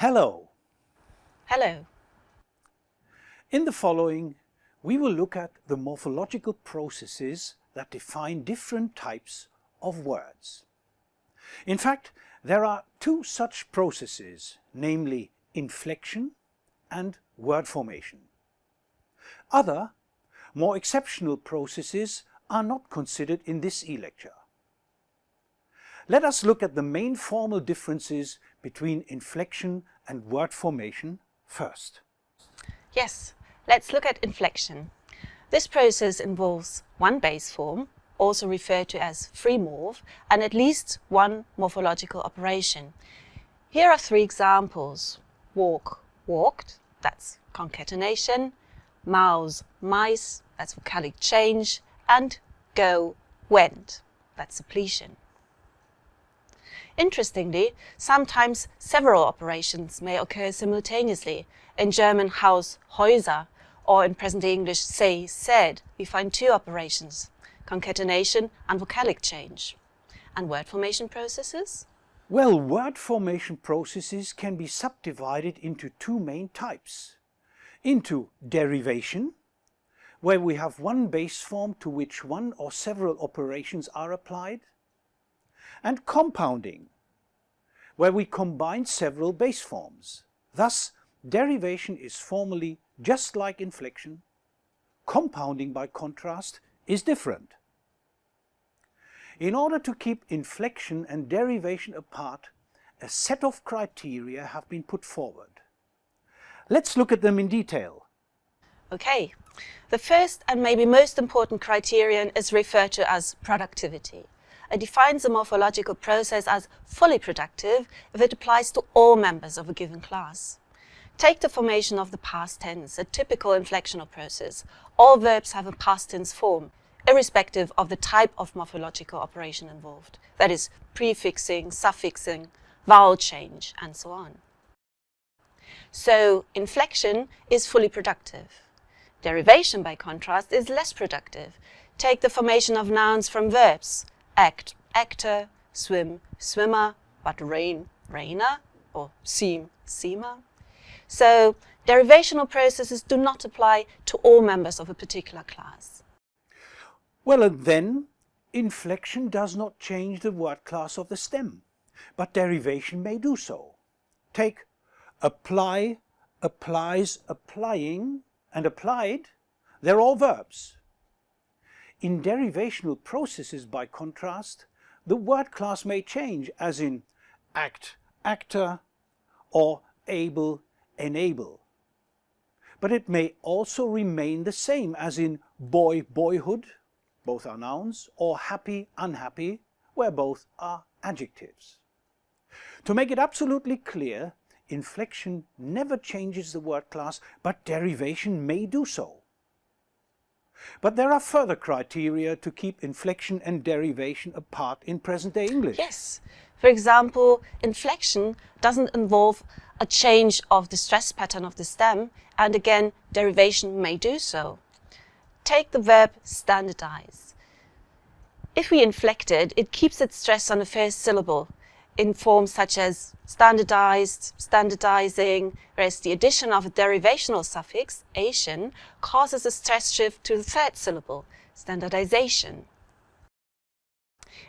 Hello. Hello. In the following, we will look at the morphological processes that define different types of words. In fact, there are two such processes, namely inflection and word formation. Other, more exceptional processes are not considered in this e-lecture. Let us look at the main formal differences between inflection and word formation first. Yes, let's look at inflection. This process involves one base form, also referred to as free morph, and at least one morphological operation. Here are three examples. Walk, walked, that's concatenation, mouse, mice, that's vocalic change, and go, went, that's suppletion. Interestingly, sometimes several operations may occur simultaneously. In German Haus, Häuser, or in present-day English say, said, we find two operations, concatenation and vocalic change. And word formation processes? Well, word formation processes can be subdivided into two main types. Into derivation, where we have one base form to which one or several operations are applied, and compounding, where we combine several base forms. Thus, derivation is formally just like inflection. Compounding, by contrast, is different. In order to keep inflection and derivation apart, a set of criteria have been put forward. Let's look at them in detail. Okay, the first and maybe most important criterion is referred to as productivity. Defines a morphological process as fully productive if it applies to all members of a given class. Take the formation of the past tense, a typical inflectional process. All verbs have a past tense form, irrespective of the type of morphological operation involved. That is, prefixing, suffixing, vowel change, and so on. So, inflection is fully productive. Derivation, by contrast, is less productive. Take the formation of nouns from verbs act, actor, swim, swimmer, but rain, rainer, or seem, seamer. So derivational processes do not apply to all members of a particular class. Well, and then inflection does not change the word class of the stem, but derivation may do so. Take apply, applies, applying, and applied, they're all verbs. In derivational processes, by contrast, the word class may change, as in act, actor, or able, enable. But it may also remain the same, as in boy, boyhood, both are nouns, or happy, unhappy, where both are adjectives. To make it absolutely clear, inflection never changes the word class, but derivation may do so. But there are further criteria to keep inflection and derivation apart in present-day English. Yes. For example, inflection doesn't involve a change of the stress pattern of the stem, and again, derivation may do so. Take the verb standardize. If we inflect it, it keeps its stress on the first syllable, in forms such as standardized, standardizing, whereas the addition of a derivational suffix, ation, causes a stress shift to the third syllable, standardization.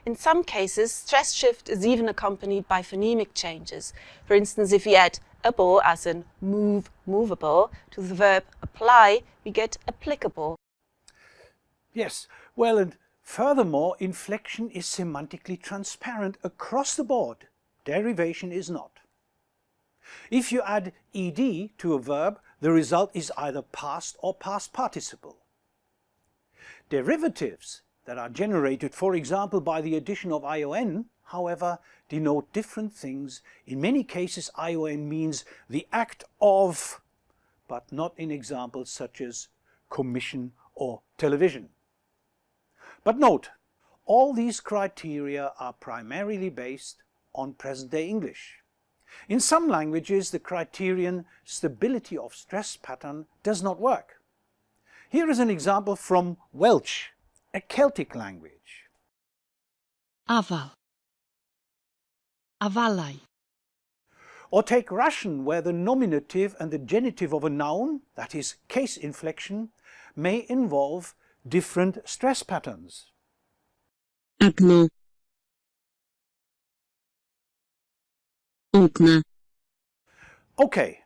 In some cases, stress shift is even accompanied by phonemic changes. For instance, if we add able, as in move, movable, to the verb apply, we get applicable. Yes, well, and Furthermore, inflection is semantically transparent across the board. Derivation is not. If you add ed to a verb, the result is either past or past participle. Derivatives that are generated, for example, by the addition of ion, however, denote different things. In many cases, ion means the act of, but not in examples such as commission or television. But note, all these criteria are primarily based on present-day English. In some languages, the criterion stability of stress pattern does not work. Here is an example from Welsh, a Celtic language. Afal. Afalau. Or take Russian, where the nominative and the genitive of a noun, that is case inflection, may involve different stress patterns. окно окна Okay,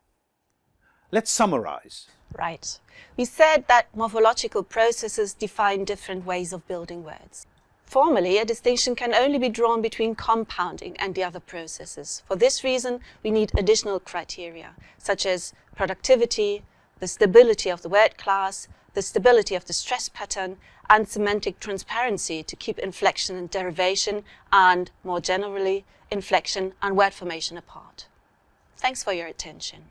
let's summarize. Right. We said that morphological processes define different ways of building words. Formally, a distinction can only be drawn between compounding and the other processes. For this reason, we need additional criteria, such as productivity, the stability of the word class, the stability of the stress pattern, and semantic transparency to keep inflection and derivation, and, more generally, inflection and word formation apart. Thanks for your attention.